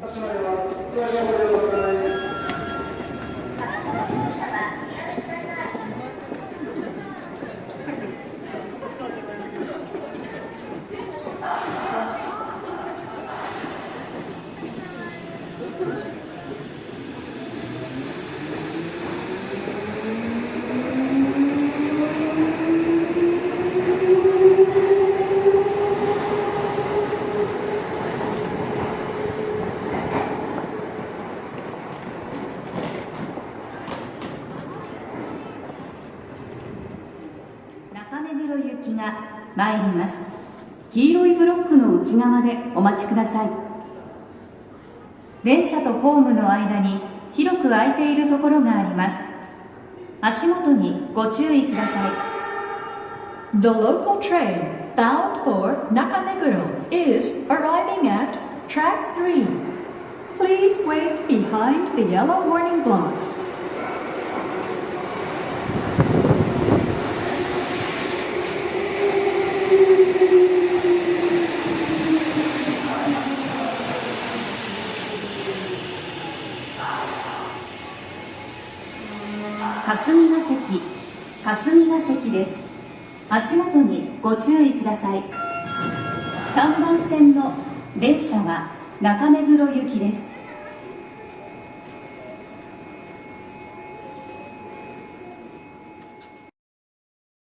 お私の名前す、目黒行きが参ります黄色いブロックの内側でお待ちください電車とホームの間に広く空いているところがあります足元にご注意ください The local train bound for Nakameguro is arriving at track 3. Please wait behind the yellow warning blocks. 霞が関霞が関です。足元にご注意ください。3番線の電車は中目黒行きです。